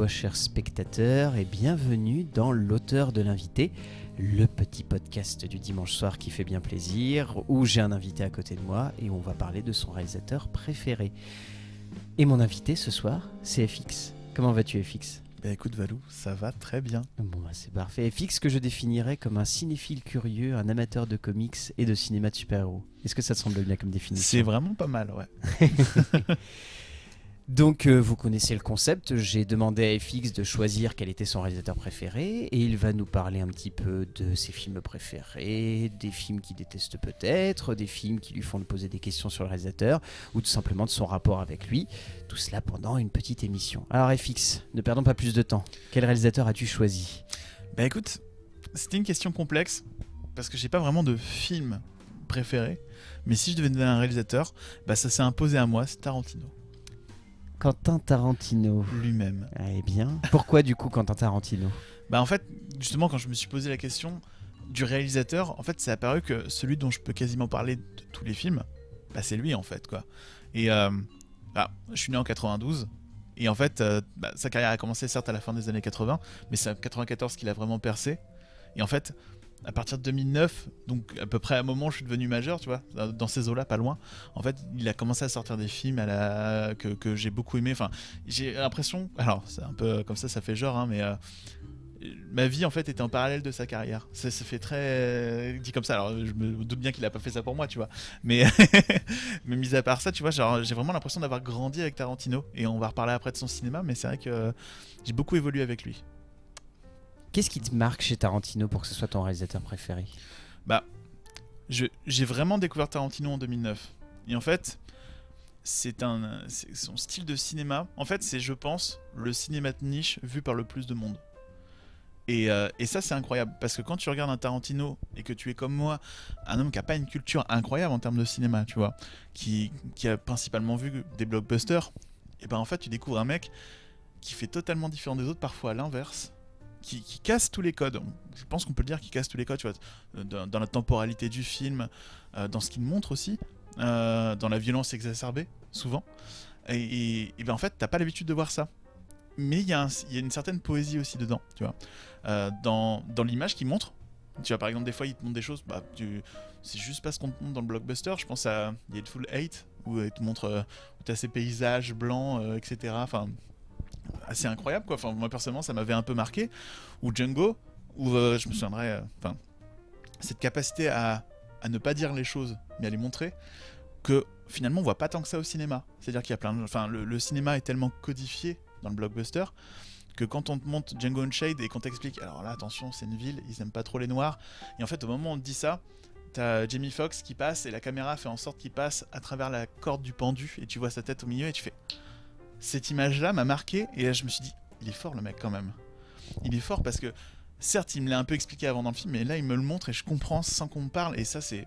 toi cher spectateur et bienvenue dans l'auteur de l'invité, le petit podcast du dimanche soir qui fait bien plaisir, où j'ai un invité à côté de moi et on va parler de son réalisateur préféré. Et mon invité ce soir, c'est FX. Comment vas-tu FX bah écoute Valou, ça va très bien. Bon bah c'est parfait. FX que je définirais comme un cinéphile curieux, un amateur de comics et de cinéma de super-héros. Est-ce que ça te semble bien comme définition? C'est vraiment pas mal, ouais. Donc euh, vous connaissez le concept, j'ai demandé à FX de choisir quel était son réalisateur préféré et il va nous parler un petit peu de ses films préférés, des films qu'il déteste peut-être, des films qui lui font poser des questions sur le réalisateur ou tout simplement de son rapport avec lui. Tout cela pendant une petite émission. Alors FX, ne perdons pas plus de temps. Quel réalisateur as-tu choisi? Bah écoute, c'était une question complexe parce que j'ai pas vraiment de film préféré, mais si je devais donner un réalisateur, bah ça s'est imposé à moi, c'est Tarantino. Quentin Tarantino. Lui-même. Eh bien, pourquoi du coup Quentin Tarantino? Bah en fait, justement, quand je me suis posé la question du réalisateur, en fait, c'est apparu que celui dont je peux quasiment parler de tous les films, bah c'est lui en fait, quoi. Et euh, bah, je suis né en 92. Et en fait, euh, bah, sa carrière a commencé certes à la fin des années 80, mais c'est en 94 qu'il a vraiment percé. Et en fait, à partir de 2009, donc à peu près à un moment où je suis devenu majeur, tu vois, dans ces eaux-là, pas loin, en fait, il a commencé à sortir des films que j'ai beaucoup aimé. Enfin, j'ai l'impression, alors c'est un peu comme ça, ça fait genre, hein, mais euh, ma vie en fait était en parallèle de sa carrière. Ça, se fait très dit comme ça. Alors je me doute bien qu'il a pas fait ça pour moi, tu vois. Mais mais mis à part ça, tu vois, j'ai vraiment l'impression d'avoir grandi avec Tarantino. Et on va reparler après de son cinéma, mais c'est vrai que j'ai beaucoup évolué avec lui. Qu'est-ce qui te marque chez Tarantino pour que ce soit ton réalisateur préféré? Bah, j'ai vraiment découvert Tarantino en 2009. Et en fait, c'est son style de cinéma. En fait, c'est, je pense, le cinéma de niche vu par le plus de monde. Et, euh, et ça, c'est incroyable. Parce que quand tu regardes un Tarantino et que tu es comme moi, un homme qui n'a pas une culture incroyable en termes de cinéma, tu vois, qui, qui a principalement vu des blockbusters, et ben en fait, tu découvres un mec qui fait totalement différent des autres, parfois à l'inverse, qui, casse tous les codes. Je pense qu'on peut le dire qu'il casse tous les codes, tu vois, dans, la temporalité du film, euh, dans ce qu'il montre aussi, euh, dans la violence exacerbée, souvent. Et, et, ben en fait, t'as pas l'habitude de voir ça. Mais il y, a une certaine poésie aussi dedans, tu vois. Euh, dans, l'image qu'il montre, tu vois, par exemple, des fois, il te montre des choses, bah, c'est juste pas ce qu'on te montre dans le blockbuster. Je pense à Full Hate, où il te montre, où t'as ces paysages blancs, etc. Enfin, assez incroyable quoi. Enfin, moi personnellement, ça m'avait un peu marqué. Ou Django, où euh, je me souviendrai, euh, enfin, cette capacité à, à, ne pas dire les choses, mais à les montrer, que finalement on voit pas tant que ça au cinéma. C'est-à-dire qu'il y a plein enfin, le, cinéma est tellement codifié dans le blockbuster que quand on te montre Django Unchained et qu'on t'explique, alors là attention, c'est une ville, ils aiment pas trop les noirs, et en fait au moment où on te dit ça, T'as Jamie Foxx qui passe et la caméra fait en sorte qu'il passe à travers la corde du pendu et tu vois sa tête au milieu et tu fais cette image-là m'a marqué et là je me suis dit, il est fort le mec quand même. Il est fort parce que certes il me l'a un peu expliqué avant dans le film, mais là il me le montre et je comprends sans qu'on me parle et ça c'est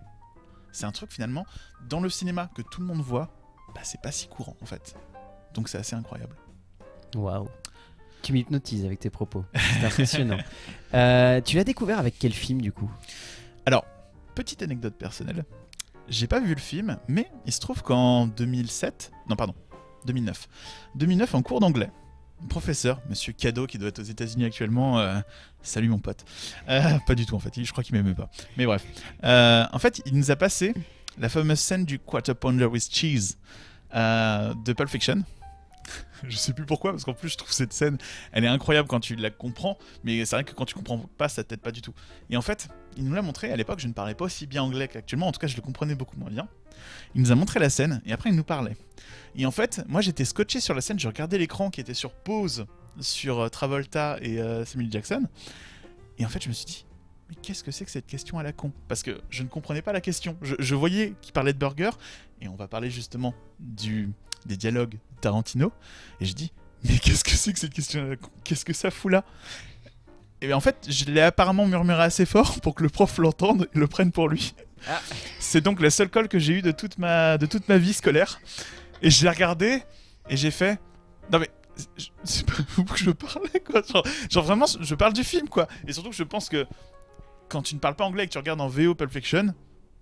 c'est un truc finalement dans le cinéma que tout le monde voit, bah c'est pas si courant en fait. Donc c'est assez incroyable. Waouh. Tu m'hypnotises avec tes propos. C'est impressionnant. Euh, tu l'as découvert avec quel film du coup? Alors, petite anecdote personnelle. J'ai pas vu le film, mais il se trouve qu'en 2007, non pardon, 2009. 2009 en cours d'anglais. Professeur, monsieur Cadeau, qui doit être aux États-Unis actuellement. Euh, salut mon pote. Euh, pas du tout en fait, je crois qu'il m'aimait pas. Mais bref. Euh, en fait, il nous a passé la fameuse scène du Quarter Pounder with Cheese de Pulp Fiction. je sais plus pourquoi, parce qu'en plus je trouve cette scène, elle est incroyable quand tu la comprends, mais c'est vrai que quand tu comprends pas, ça t'aide pas du tout. Et en fait, il nous l'a montré, à l'époque je ne parlais pas aussi bien anglais qu'actuellement, en tout cas je le comprenais beaucoup moins bien. Il nous a montré la scène, et après il nous parlait. Et en fait, moi j'étais scotché sur la scène, je regardais l'écran qui était sur pause sur euh, Travolta et euh, Samuel Jackson, et en fait je me suis dit, mais qu'est-ce que c'est que cette question à la con? Parce que je ne comprenais pas la question. Je, je voyais qu'il parlait de burger, et on va parler justement du, des dialogues Tarantino. Et je dis, mais qu'est-ce que c'est que cette question Qu'est-ce que ça fout là? Et en fait, je l'ai apparemment murmuré assez fort pour que le prof l'entende et le prenne pour lui. Ah. C'est donc la seule colle que j'ai eue de toute ma, de toute ma vie scolaire. Et je l'ai regardé et j'ai fait. Non mais. C'est pas vous que je parlais quoi. Genre, genre, vraiment, je parle du film quoi. Et surtout que je pense que quand tu ne parles pas anglais et que tu regardes en VO Pulp Fiction,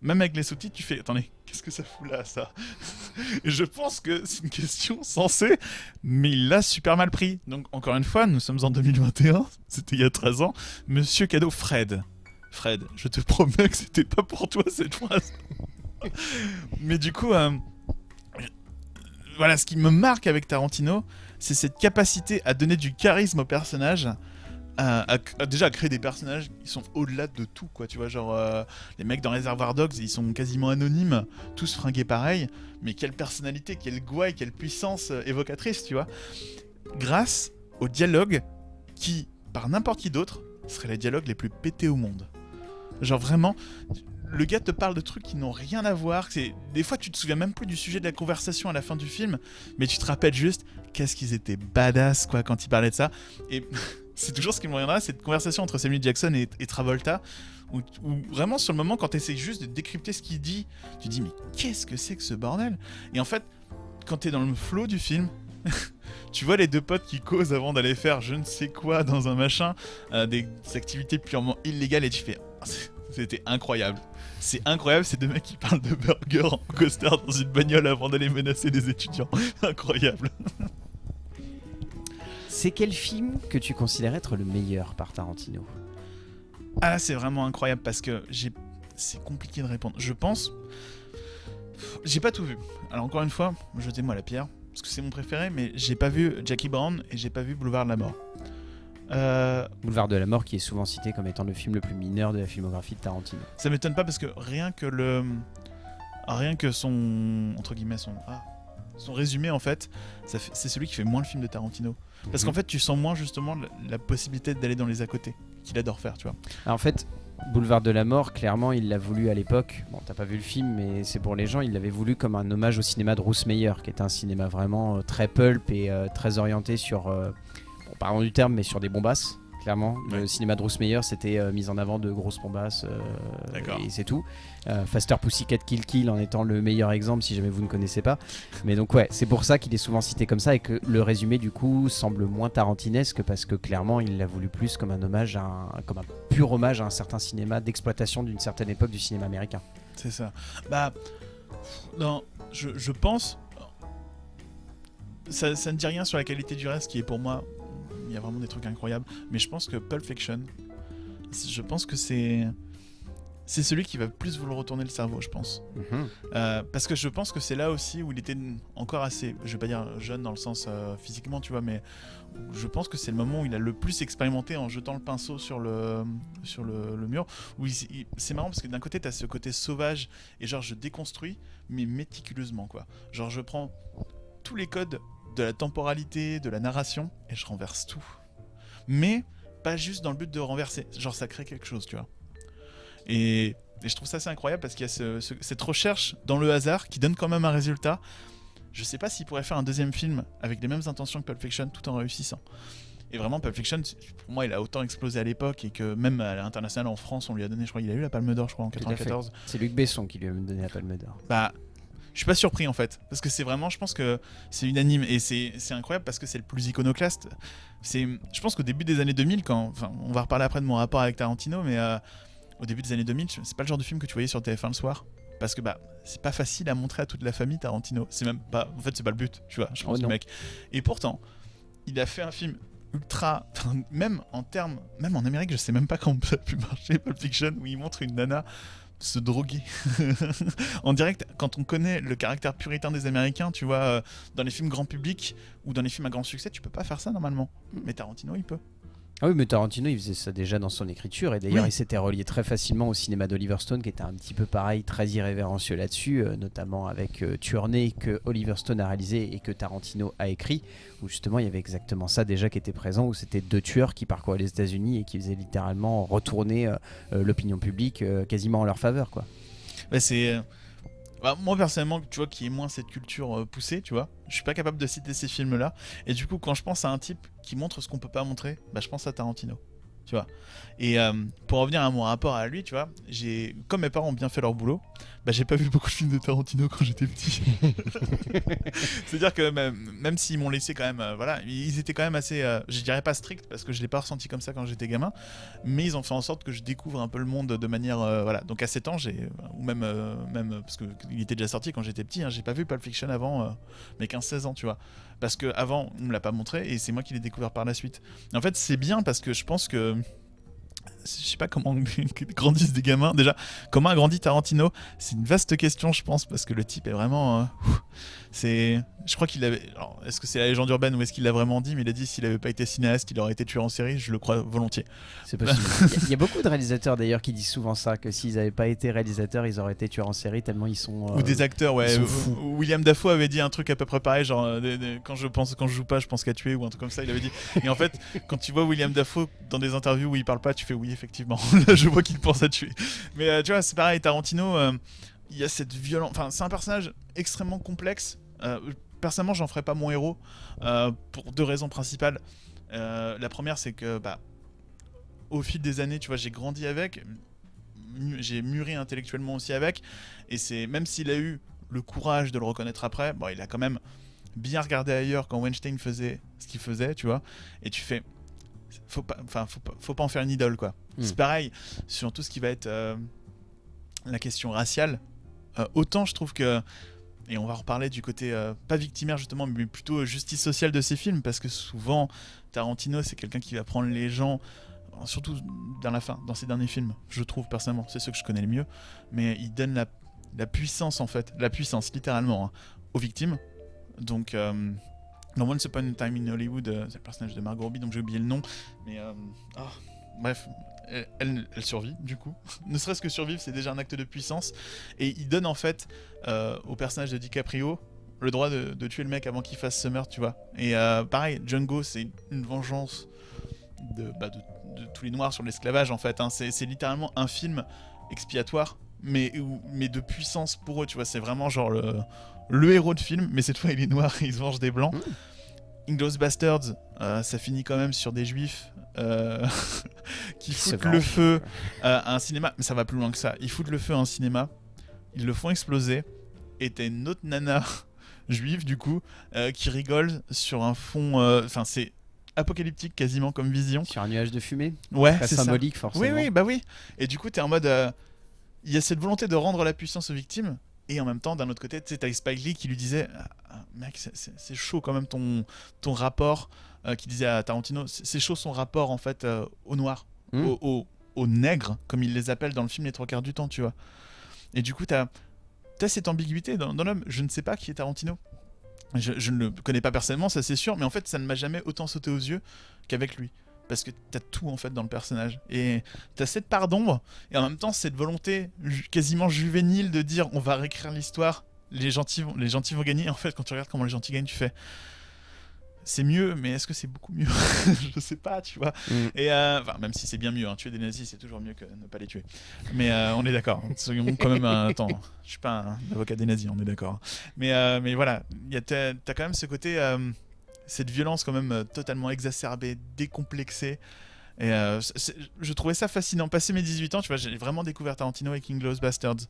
même avec les sous-titres, tu fais attendez, qu'est-ce que ça fout là, ça je pense que c'est une question sensée, mais il l'a super mal pris. Donc, encore une fois, nous sommes en 2021, c'était il y a 13 ans. Monsieur Cadeau, Fred. Fred, je te promets que c'était pas pour toi cette phrase. mais du coup, euh, voilà, ce qui me marque avec Tarantino, c'est cette capacité à donner du charisme au personnage déjà à créer des personnages qui sont au-delà de tout quoi tu vois genre euh, les mecs dans Reservoir Dogs ils sont quasiment anonymes tous fringués pareil mais quelle personnalité quelle gouaille quelle puissance euh, évocatrice tu vois grâce au dialogue qui par n'importe qui d'autre serait les dialogues les plus pétés au monde genre vraiment le gars te parle de trucs qui n'ont rien à voir. C'est des fois tu te souviens même plus du sujet de la conversation à la fin du film, mais tu te rappelles juste qu'est-ce qu'ils étaient badass quoi quand ils parlaient de ça. Et c'est toujours ce qui me reviendra, cette conversation entre Samuel Jackson et, Travolta, où, vraiment sur le moment, quand tu essaies juste de décrypter ce qu'il dit, tu dis mais qu'est-ce que c'est que ce bordel? Et en fait, quand tu es dans le flow du film, tu vois les deux potes qui causent avant d'aller faire je ne sais quoi dans un machin, euh, des, activités purement illégales, et tu fais oh, c'était incroyable. C'est incroyable, ces deux mecs qui parlent de burger en coaster dans une bagnole avant d'aller menacer des étudiants. incroyable. C'est quel film que tu considères être le meilleur par Tarantino Ah c'est vraiment incroyable parce que j'ai. C'est compliqué de répondre. Je pense. J'ai pas tout vu. Alors, encore une fois, jetez-moi la pierre parce que c'est mon préféré, mais j'ai pas vu Jackie Brown et j'ai pas vu Boulevard de la Mort. Euh... Boulevard de la Mort qui est souvent cité comme étant le film le plus mineur de la filmographie de Tarantino. Ça m'étonne pas parce que rien que le. Rien que son. Entre guillemets, son. Ah, son résumé en fait, c'est celui qui fait moins le film de Tarantino. Parce qu'en mhm. fait, tu sens moins justement la, possibilité d'aller dans les à côté, qu'il adore faire, tu vois. en fait, Boulevard de la Mort, clairement, il l'a voulu à l'époque. Bon, t'as pas vu le film, mais c'est pour les gens. Il l'avait voulu comme un hommage au cinéma de Bruce Meyer, qui est un cinéma vraiment euh, très pulp et euh, très orienté sur, euh, bon, pardon du terme, mais sur des bombasses clairement. Le cinéma de Bruce Meyer, c'était euh, mis en avant de grosses bombasses euh, et c'est tout. Euh, Faster Pussycat Kill Kill en étant le meilleur exemple si jamais vous ne connaissez pas. Mais donc ouais, c'est pour ça qu'il est souvent cité comme ça et que le résumé du coup semble moins tarantinesque parce que clairement il l'a voulu plus comme un hommage, à un, comme un pur hommage à un certain cinéma d'exploitation d'une certaine époque du cinéma américain. C'est ça. Bah non, je, je pense ça, ça, ne dit rien sur la qualité du reste qui est pour moi il y a vraiment des trucs incroyables. Mais je pense que Pulp Fiction, je pense que c'est c'est celui qui va plus vous le retourner le cerveau, je pense. Mhm. Euh, parce que je pense que c'est là aussi où il était encore assez, je vais pas dire jeune dans le sens euh, physiquement, tu vois, mais je pense que c'est le moment où il a le plus expérimenté en jetant le pinceau sur le, sur le, mur. Où c'est marrant parce que d'un côté, tu as ce côté sauvage et genre je déconstruis, mais méticuleusement, quoi. Genre je prends tous les codes de la temporalité, de la narration, et je renverse tout. Mais pas juste dans le but de renverser, genre ça crée quelque chose, tu vois. Et, je trouve ça assez incroyable parce qu'il y a cette recherche dans le hasard qui donne quand même un résultat. Je sais pas s'il pourrait faire un deuxième film avec les mêmes intentions que Pulp Fiction tout en réussissant. Et vraiment, Pulp Fiction, pour moi, il a autant explosé à l'époque et que même à l'international en France, on lui a donné, je crois, il a eu la Palme d'Or, je crois, en 94. C'est Luc Besson qui lui a donné la Palme d'Or. Bah, je suis pas surpris en fait. Parce que c'est vraiment je pense que c'est unanime. Et c'est incroyable parce que c'est le plus iconoclaste. C'est je pense qu'au début des années 2000 quand enfin on va reparler après de mon rapport avec Tarantino mais euh, au début des années 2000 c'est pas le genre de film que tu voyais sur TF1 le soir. Parce que bah c'est pas facile à montrer à toute la famille Tarantino. C'est même pas en fait c'est pas le but tu vois je pense oh, mec. Et pourtant il a fait un film ultra même en termes même en Amérique je sais même pas comment ça a pu marcher Pulp Fiction où il montre une nana se droguer. En direct quand on connaît le caractère puritain des Américains tu vois euh, dans les films grand public ou dans les films à grand succès tu peux pas faire ça normalement. Mm. mais Tarantino il peut ah oui, mais Tarantino, il faisait ça déjà dans son écriture. Et d'ailleurs, il s'était relié très facilement au cinéma d'Oliver Stone, qui était un petit peu pareil, très irrévérencieux là-dessus, euh, notamment avec euh, que Oliver Stone a réalisé et que Tarantino a écrit, où justement il y avait exactement ça déjà qui était présent, où c'était deux tueurs qui parcouraient les États-Unis et qui faisaient littéralement retourner euh, euh, l'opinion publique quasiment en leur faveur. quoi. c'est bah, moi personnellement, tu vois, qui est moins cette culture euh, poussée, tu vois, je suis pas capable de citer ces films-là. Et du coup, quand je pense à un type qui montre ce qu'on peut pas montrer, bah je pense à Tarantino. Tu vois. Et euh, pour revenir à mon rapport à lui, tu vois, j'ai comme mes parents ont bien fait leur boulot, bah j'ai pas vu beaucoup de films de Tarantino quand j'étais petit. C'est-à-dire que même, même s'ils m'ont laissé quand même, euh, voilà, ils étaient quand même assez, euh, je dirais pas stricts parce que je l'ai pas ressenti comme ça quand j'étais gamin, mais ils ont fait en sorte que je découvre un peu le monde de manière, voilà. Donc à 7 ans, j'ai, ou même, même parce que il était déjà sorti quand j'étais petit, hein, j'ai pas vu Pulp Fiction avant mes 15-16 ans, tu vois, parce que avant on me l'a pas montré et c'est moi qui l'ai découvert par la suite. En fait, c'est bien parce que je pense que je sais pas comment grandissent des gamins. Déjà, comment a grandi Tarantino? C'est une vaste question, je pense, parce que le type est vraiment. euh. C'est. Je crois qu'il avait. Est-ce que c'est la légende urbaine ou est-ce qu'il l'a vraiment dit Mais il a dit s'il avait pas été cinéaste, il aurait été tueur en série. Je le crois volontiers. C'est possible. Il y a- il y, a beaucoup de réalisateurs d'ailleurs qui disent souvent ça, que s'ils n'avaient pas été réalisateurs, ils auraient été tueurs en série tellement ils sont. euh, Ou des acteurs, ouais. William Dafoe avait dit un truc à peu près pareil, genre euh, quand je pense, quand je joue pas, je pense qu'à tuer ou un truc comme ça. Il avait dit. Et en fait, quand tu vois William Dafoe dans des interviews où il parle pas, tu fais oui, effectivement. Là, je vois qu'il pense à tuer. Mais euh, tu vois, c'est pareil. Tarantino, il y a cette violence. Enfin, c'est un personnage extrêmement complexe. Euh, personnellement, j'en ferais pas mon héros euh, pour deux raisons principales. Euh, la première, c'est que bah, au fil des années, tu vois, j'ai grandi avec, j'ai mûri intellectuellement aussi avec, et c'est même s'il a eu le courage de le reconnaître après, bon, il a quand même bien regardé ailleurs quand Weinstein faisait ce qu'il faisait, tu vois, et tu fais, faut pas, enfin, faut pas, faut pas en faire une idole, quoi. Mm. C'est pareil sur tout ce qui va être euh, la question raciale. Euh, autant je trouve que et on va reparler du côté euh, pas victimaire justement, mais plutôt justice sociale de ces films, parce que souvent Tarantino c'est quelqu'un qui va prendre les gens, euh, surtout dans la fin, dans ses derniers films, je trouve personnellement, c'est ceux que je connais le mieux, mais il donne la, puissance en fait, la puissance littéralement hein, aux victimes. Donc euh, dans Once Upon Time in Hollywood, euh, c'est le personnage de Margot Robbie, donc j'ai oublié le nom, mais euh, ah, bref, elle, elle- elle survit du coup. ne serait-ce que survivre, c'est déjà un acte de puissance. Et il donne en fait euh, au personnage de DiCaprio le droit de, de tuer le mec avant qu'il fasse ce meurtre, tu vois. Et euh, pareil, Django, c'est une vengeance de, bah, de, de tous les noirs sur l'esclavage en fait. hein. C'est littéralement un film expiatoire, mais, de puissance pour eux, tu vois. C'est vraiment genre le, le héros de film, mais cette fois il est noir et il se venge des blancs. Inglourious Bastards, euh, ça finit quand même sur des juifs euh, qui foutent le feu euh, à un cinéma, mais ça va plus loin que ça. Ils foutent le feu à un cinéma, ils le font exploser, et t'as une autre nana juive du coup euh, qui rigole sur un fond. euh, Enfin, c'est apocalyptique quasiment comme vision. Sur un nuage de fumée, Ouais, c'est ça. symbolique forcément. Oui, oui, bah oui. Et du coup, t'es en mode. Il y a cette volonté de rendre la puissance aux victimes. Et en même temps, d'un autre côté, tu sais, t'as Spike Lee qui lui disait Ah, ah, Mec, c'est chaud quand même ton, ton rapport. Euh, qui disait à Tarantino C'est c'est chaud son rapport en fait euh, au noir, Mm. au, nègres, comme il les appelle dans le film les trois quarts du temps, tu vois. Et du coup, t'as as cette ambiguïté dans, dans l'homme. Je ne sais pas qui est Tarantino. Je, je ne le connais pas personnellement, ça c'est sûr, mais en fait, ça ne m'a jamais autant sauté aux yeux qu'avec lui. Parce que t'as tout en fait dans le personnage. Et t'as cette part d'ombre, et en même temps cette volonté ju- quasiment juvénile de dire on va réécrire l'histoire, les gentils, vont, les gentils vont gagner. En fait, quand tu regardes comment les gentils gagnent, tu fais c'est mieux, mais est-ce que c'est beaucoup mieux Je sais pas, tu vois. Mm. Et euh, enfin, même si c'est bien mieux, hein, tuer des nazis, c'est toujours mieux que ne pas les tuer. Mais euh, on est d'accord. Quand même un attends. Je suis pas un avocat des nazis, on est d'accord. Mais euh, mais voilà, t'as t'as quand même ce côté, cette violence quand même totalement exacerbée, décomplexée. Et je trouvais ça fascinant. Passé mes 18 ans, tu vois, j'ai vraiment découvert Tarantino avec Inglourious Bastards.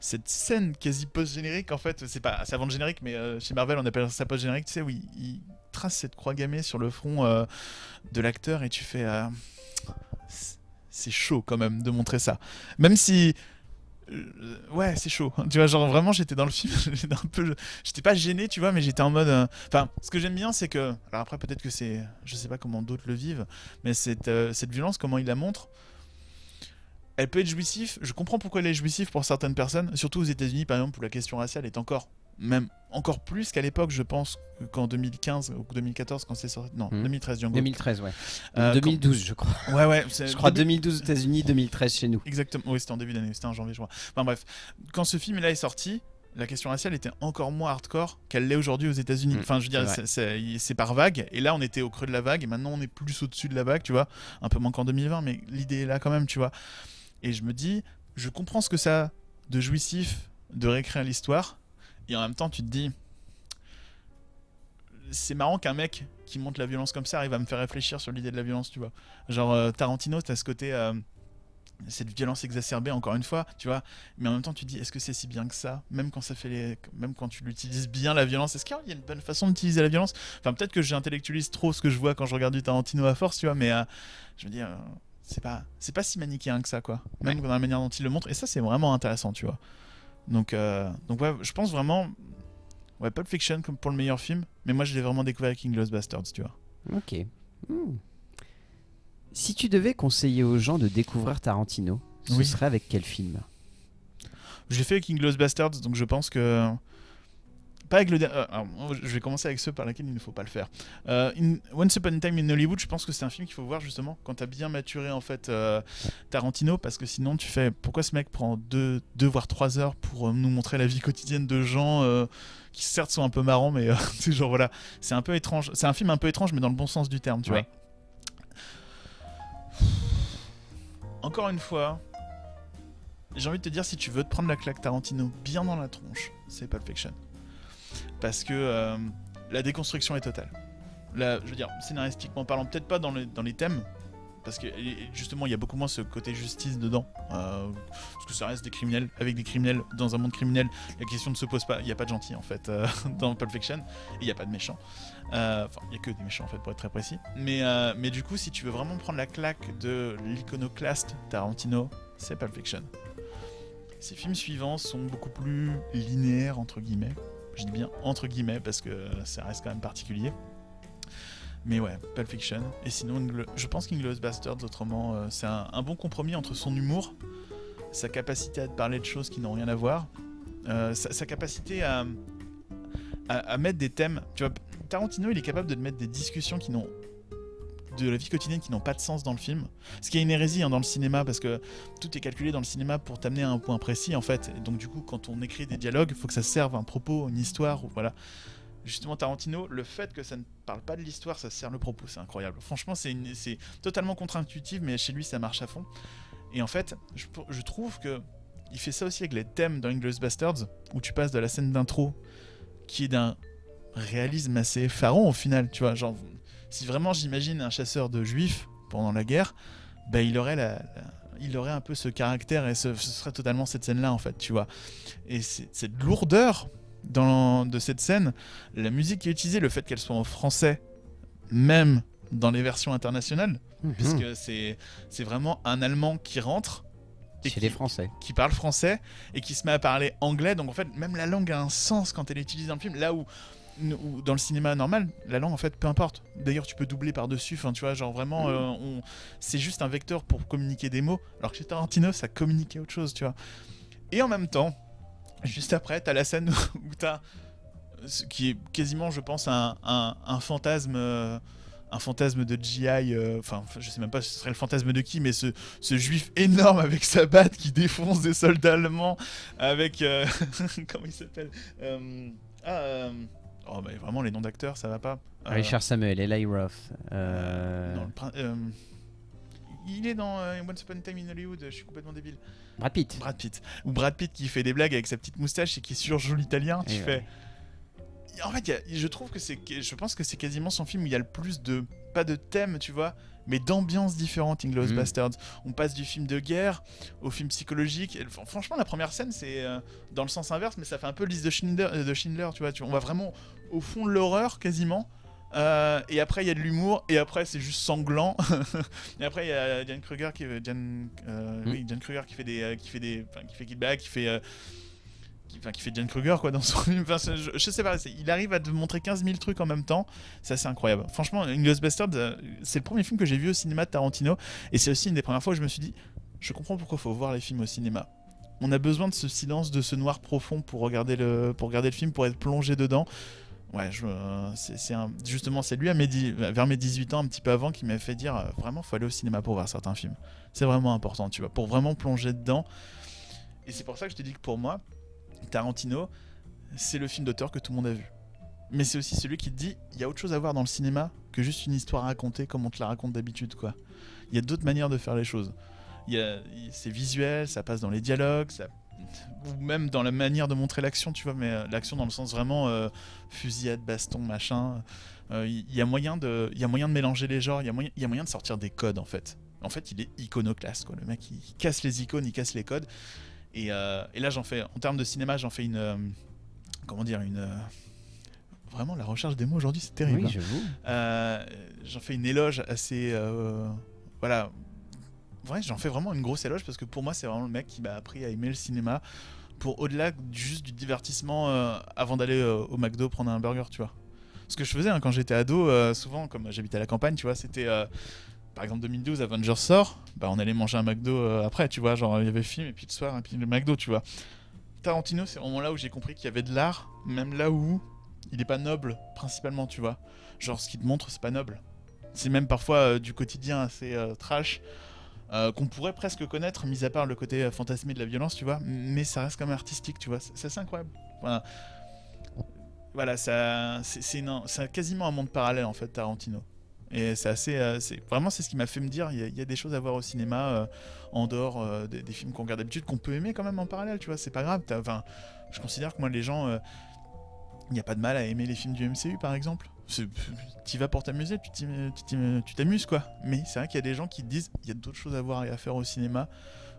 Cette scène quasi post-générique, en fait, c'est pas, avant le générique, mais euh, chez Marvel, on appelle ça post-générique, tu sais, où il, trace cette croix gammée sur le front euh, de l'acteur et tu fais. euh, c'est- chaud quand même de montrer ça. Même si. ouais, c'est chaud. Tu vois, genre vraiment, j'étais dans le film, j'étais pas gêné, tu vois, mais j'étais en mode. Enfin, ce que j'aime bien, c'est que. Alors après, peut-être que c'est. Je sais pas comment d'autres le vivent, mais cette, cette violence, comment il la montre. Elle peut être jouissive. Je comprends pourquoi elle est jouissive pour certaines personnes, surtout aux États-Unis, par exemple, où la question raciale est encore. Même encore plus qu'à l'époque, je pense, qu'en 2015 ou 2014, quand c'est sorti. Non, Mhm. 2013, Django. 2013, ouais. Euh, 2012, je crois. Ouais, ouais. c'est- Je crois début- 2012 aux États-Unis, 2013 chez nous. Exactement, oui, c'était en début d'année, c'était en janvier, je crois. Enfin bref, quand ce film-là est sorti, la question raciale était encore moins hardcore qu'elle l'est aujourd'hui aux États-Unis. Mm, enfin, je veux dire, c'est par vague, et là on était au creux de la vague, et maintenant on est plus au-dessus de la vague, tu vois. Un peu moins qu'en 2020, mais l'idée est là quand même, tu vois. Et je me dis, je comprends ce que ça a de jouissif de réécrire l'histoire, et en même temps tu te dis. c'est marrant qu'un mec qui monte la violence comme ça arrive à me faire réfléchir sur l'idée de la violence, tu vois. Genre euh, Tarantino, t'as ce côté euh, cette violence exacerbée encore une fois, tu vois. Mais en même temps, tu te dis, est-ce que c'est si bien que ça Même quand ça fait les, même quand tu l'utilises bien la violence, est-ce qu'il y a une bonne façon d'utiliser la violence? Enfin, peut-être que j'intellectualise trop ce que je vois quand je regarde du Tarantino à force, tu vois. Mais euh, je me dis, c'est pas, c'est pas si manichéen que ça, quoi. Même Ouais. dans la manière dont il le montre. Et ça, c'est vraiment intéressant, tu vois. Donc, euh, donc ouais, je pense vraiment, ouais, Pulp Fiction comme pour le meilleur film. Mais moi, je l'ai vraiment découvert avec Inglourious Bastards, tu vois. Ok. Hmm. Si tu devais conseiller aux gens de découvrir Tarantino, ce Oui. serait avec quel film? Je l'ai fait avec Inglourious Bastards, donc je pense que. Pas avec le. euh, alors, je vais commencer avec ceux par lesquels il ne faut pas le faire. Euh, in- Once Upon a Time in Hollywood, je pense que c'est un film qu'il faut voir justement quand t'as bien maturé en fait euh, Tarantino, parce que sinon tu fais. Pourquoi ce mec prend deux, deux voire trois heures pour euh, nous montrer la vie quotidienne de gens qui certes sont un peu marrants, mais c'est genre voilà. C'est un peu étrange. C'est un film un peu étrange, mais dans le bon sens du terme, tu Ouais. vois. Encore une fois, j'ai envie de te dire, si tu veux te prendre la claque Tarantino bien dans la tronche, c'est Pulp Fiction. Parce que euh, la déconstruction est totale. Je veux dire, scénaristiquement parlant, peut-être pas dans les, thèmes, parce que justement, il y a beaucoup moins ce côté justice dedans. euh, parce que ça reste des criminels, avec des criminels, dans un monde criminel, la question ne se pose pas. Il n'y a pas de gentils, en fait, euh, dans Pulp Fiction, il n'y a pas de méchants. Enfin, il n'y a que des méchants, en fait, pour être très précis. Mais, mais du coup, si tu veux vraiment prendre la claque de l'iconoclaste Tarantino, c'est Pulp Fiction. Ces films suivants sont beaucoup plus linéaires, entre guillemets. Je dis bien entre guillemets parce que ça reste quand même particulier. Mais ouais, Pulp Fiction. Et sinon, je pense qu'Inglourious Bastards, autrement, euh, c'est un, bon compromis entre son humour, sa capacité à te parler de choses qui n'ont rien à voir, euh, sa, capacité à, à, mettre des thèmes. Tu vois, Tarantino, il est capable de mettre des discussions qui n'ont de la vie quotidienne qui n'ont pas de sens dans le film. Ce qui est une hérésie hein, dans le cinéma parce que tout est calculé dans le cinéma pour t'amener à un point précis en fait. Et donc du coup, quand on écrit des dialogues, il faut que ça serve un propos, une histoire, ou voilà. Justement, Tarantino, le fait que ça ne parle pas de l'histoire, ça sert le propos, c'est incroyable. Franchement, c'est totalement contre-intuitif, mais chez lui, ça marche à fond. Et en fait, je, je trouve que il fait ça aussi avec les thèmes dans Inglourious Bastards, où tu passes de la scène d'intro, qui est d'un réalisme assez effarant au final, tu vois. Genre, si vraiment j'imagine un chasseur de juifs pendant la guerre, bah, il aurait la, la- il aurait un peu ce caractère et ce, ce serait totalement cette scène-là en fait, tu vois. Et cette lourdeur dans, de cette scène, la musique qui est utilisée, le fait qu'elle soit en français, même dans les versions internationales, Mhm. puisque c'est c'est vraiment un Allemand qui rentre et Chez qui, les Français. qui parle français et qui se met à parler anglais. Donc en fait, même la langue a un sens quand elle est utilisée dans le film. Là où, où dans le cinéma normal, la langue en fait, peu importe. D'ailleurs, tu peux doubler par-dessus. Enfin, tu vois, genre vraiment, Mhm. euh, on... c'est juste un vecteur pour communiquer des mots. Alors que chez Tarantino, ça communiquait autre chose, tu vois. Et en même temps, juste après, t'as la scène où t'as ce qui est quasiment, je pense, un, un, un fantasme. euh, un fantasme de GI, euh, enfin, je sais même pas si ce serait le fantasme de qui, mais ce, ce juif énorme avec sa batte qui défonce des soldats allemands, avec. comment il s'appelle Euh, Ah. Oh, bah vraiment, les noms d'acteurs, ça va pas. Euh, Richard Samuel, Eli Roth. euh, non, le euh, il est dans euh, Once Upon a Time in Hollywood, je suis complètement débile. Brad Pitt. Brad Pitt. Ou Brad Pitt qui fait des blagues avec sa petite moustache et qui surjoue l'italien. Tu fais. En fait, il y a- je trouve que c'est. Je pense que c'est quasiment son film où il y a le plus de. Pas de thèmes, tu vois, mais d'ambiances différentes, Inglourious Mhm. Bastards. On passe du film de guerre au film psychologique. Et, franchement, la première scène, c'est euh, dans le sens inverse, mais ça fait un peu liste de Schindler, euh, de Schindler tu vois. Tu, on va vraiment au fond de l'horreur quasiment. Euh, et après, il y a de l'humour. Et après, c'est juste sanglant. et après, il y a Diane Kruger qui, Diane, euh, oui, Diane Kruger qui fait des, euh, qui fait des, qui fait Kid Bag, qui fait, euh, qui, fait Diane Kruger quoi dans son film. Je, sais pas. Il arrive à te montrer 15 000 trucs en même temps. C'est assez incroyable. Franchement, Basterds, euh, c'est le premier film que j'ai vu au cinéma de Tarantino. Et c'est aussi une des premières fois où je me suis dit, je comprends pourquoi il faut voir les films au cinéma. On a besoin de ce silence, de ce noir profond pour regarder le, pour regarder le film, pour être plongé dedans. Ouais, euh, c'est, justement, c'est lui à mes vers mes 18 ans, un petit peu avant, qui m'a fait dire euh, vraiment, faut aller au cinéma pour voir certains films. C'est vraiment important, tu vois, pour vraiment plonger dedans. Et c'est pour ça que je te dis que pour moi, Tarantino, c'est le film d'auteur que tout le monde a vu. Mais c'est aussi celui qui te dit, il y a autre chose à voir dans le cinéma que juste une histoire à raconter comme on te la raconte d'habitude, quoi. Il y a d'autres manières de faire les choses. C'est visuel, ça passe dans les dialogues, ou même dans la manière de montrer l'action, tu vois, mais euh, l'action dans le sens vraiment euh, fusillade, baston, machin. Euh, Il y, a moyen de, y a moyen de mélanger les genres, il y, y a moyen de sortir des codes en fait. En fait, il est iconoclaste, quoi. Le mec, il casse les icônes, il casse les codes. Et, euh, et là, j'en fais, en termes de cinéma, j'en fais une, euh, comment dire, une. euh, Vraiment, la recherche des mots aujourd'hui, c'est terrible. Oui, hein. j'avoue. Euh, j'en fais une éloge assez. euh, voilà. Ouais, j'en fais vraiment une grosse éloge parce que pour moi, c'est vraiment le mec qui m'a appris à aimer le cinéma pour au-delà juste du divertissement euh, avant d'aller au McDo prendre un burger, tu vois. Ce que je faisais hein, quand j'étais ado, souvent, comme j'habitais à la campagne, tu vois, c'était. Par exemple, 2012, Avengers sort, bah, on allait manger un McDo euh, après, tu vois. Genre, il y avait film, et puis le soir, et puis le McDo, tu vois. Tarantino, c'est vraiment là où j'ai compris qu'il y avait de l'art, même là où il est pas noble, principalement, tu vois. Genre, ce qu'il te montre, c'est pas noble. C'est même parfois euh, du quotidien assez euh, trash, qu'on pourrait presque connaître, mis à part le côté fantasmé de la violence, tu vois. Mais ça reste quand même artistique, tu vois. C'est incroyable. Voilà. Voilà, ça, c'est quasiment un monde parallèle en fait, Tarantino. Et c'est assez, euh, vraiment c'est ce qui m'a fait me dire, il y, a- des choses à voir au cinéma euh, en dehors euh, des, films qu'on regarde d'habitude, qu'on peut aimer quand même en parallèle, tu vois. C'est pas grave. Enfin, je considère que moi les gens, il n'y a pas de mal à aimer les films du MCU par exemple. Tu vas pour t'amuser, tu t'amuses quoi. Mais c'est vrai qu'il y a des gens qui disent, il y a d'autres choses à voir et à faire au cinéma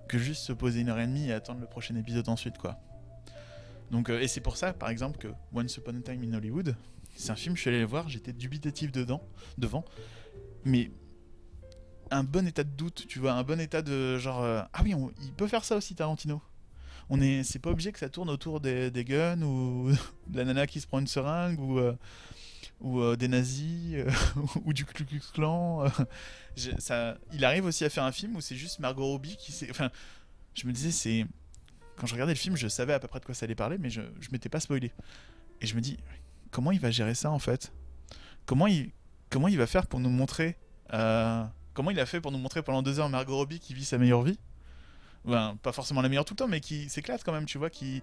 que juste se poser une heure et demie et attendre le prochain épisode ensuite quoi. Donc, et c'est pour ça, par exemple, que Once Upon a Time in Hollywood, c'est un film, je suis allé le voir, j'étais dubitatif dedans, devant, mais un bon état de doute, tu vois, un bon état de genre, euh, ah oui, il peut faire ça aussi, Tarantino. On est, c'est pas obligé que ça tourne autour des, des guns ou de la nana qui se prend une seringue ou euh, ou euh, des nazis ou du Ku Klux Klan. ça, il arrive aussi à faire un film où c'est juste Margot Robbie qui s'est, enfin, je me disais c'est quand je regardais le film, je savais à peu près de quoi ça allait parler, mais je, je m'étais pas spoilé. Et je me dis, comment il va gérer ça en fait? Comment il, comment il va faire pour nous montrer. euh, comment il a fait pour nous montrer pendant deux heures Margot Robbie qui vit sa meilleure vie? Ben, Pas forcément la meilleure tout le temps, mais qui s'éclate quand même, tu vois. Qui...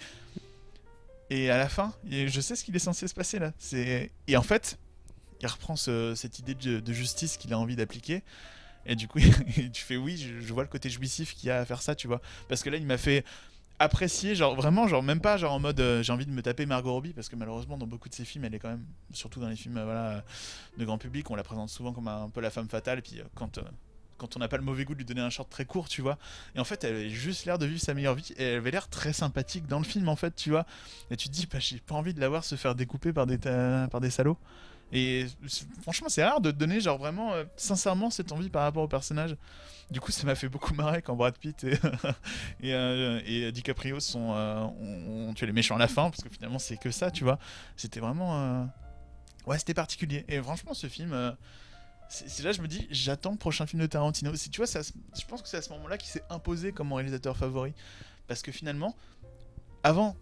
Et à la fin, je sais ce qu'il est censé se passer là. Et en fait, il reprend ce- cette idée de, justice qu'il a envie d'appliquer. Et du coup, tu fais oui, je, je vois le côté jouissif qu'il y a à faire ça, tu vois. Parce que là, il m'a fait apprécier, genre vraiment, genre même pas genre en mode euh, j'ai envie de me taper Margot Robbie, parce que malheureusement, dans beaucoup de ses films, elle est quand même, surtout dans les films euh, voilà, de grand public, on la présente souvent comme un, peu la femme fatale, puis euh, quand. quand on n'a pas le mauvais goût de lui donner un short très court, tu vois. Et en fait, elle avait juste l'air de vivre sa meilleure vie. Et elle avait l'air très sympathique dans le film, en fait, tu vois. Et tu te dis, bah, j'ai pas envie de la voir se faire découper par des, par des salauds. Et franchement, c'est rare de te donner, genre vraiment, euh, sincèrement, cette envie par rapport au personnage. Du coup, ça m'a fait beaucoup marrer quand Brad Pitt et, et, euh, et DiCaprio sont, euh, ont, tué les méchants à la fin, parce que finalement, c'est que ça, tu vois. C'était vraiment. euh, Ouais, c'était particulier. Et franchement, ce film. c'est là je me dis j'attends le prochain film de Tarantino si tu vois je pense que c'est à ce moment là qu'il s'est imposé comme mon réalisateur favori parce que finalement avant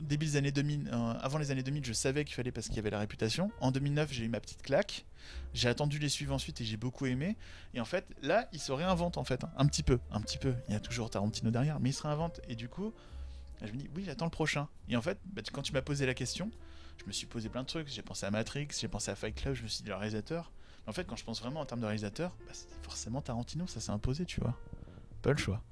début des années 2000 euh, avant les années 2000 je savais qu'il fallait parce qu'il y avait la réputation. En 2009 j'ai eu ma petite claque. J'ai attendu les suivants ensuite et j'ai beaucoup aimé. Et en fait là il se réinvente en fait hein, un petit peu un petit peu. Il y a toujours Tarantino derrière mais il se réinvente. Et du coup je me dis oui j'attends le prochain. Et en fait bah, quand tu m'as posé la question je me suis posé plein de trucs. J'ai pensé à Matrix j'ai pensé à Fight Club je me suis dit le réalisateur. En fait, quand je pense vraiment en termes de réalisateur, bah, forcément Tarantino, ça s'est imposé, tu vois. Pas le choix.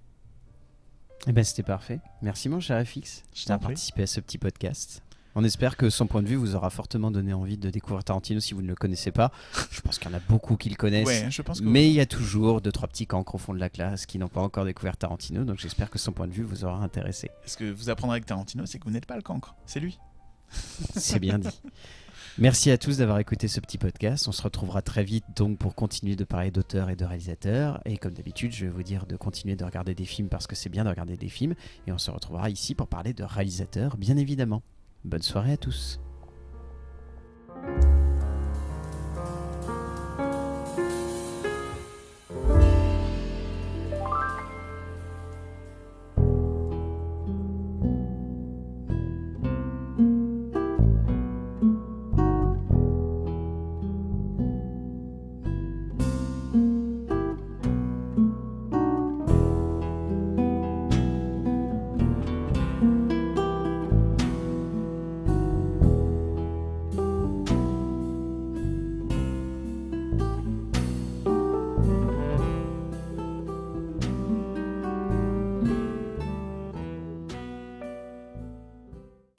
Eh ben, c'était parfait. Merci, mon cher FX, d'avoir participé à ce petit podcast. On espère que son point de vue vous aura fortement donné envie de découvrir Tarantino si vous ne le connaissez pas. Je pense qu'il y en a beaucoup qui le connaissent. Ouais, je pense que. Mais il y a toujours deux, trois petits cancres au fond de la classe qui n'ont pas encore découvert Tarantino, donc j'espère que son point de vue vous aura intéressé. Ce que vous apprendrez avec Tarantino, c'est que vous n'êtes pas le cancre, c'est lui. C'est bien dit. Merci à tous d'avoir écouté ce petit podcast. On se retrouvera très vite donc pour continuer de parler d'auteurs et de réalisateurs. Et comme d'habitude, je vais vous dire de continuer de regarder des films parce que c'est bien de regarder des films. Et on se retrouvera ici pour parler de réalisateurs, bien évidemment. Bonne soirée à tous.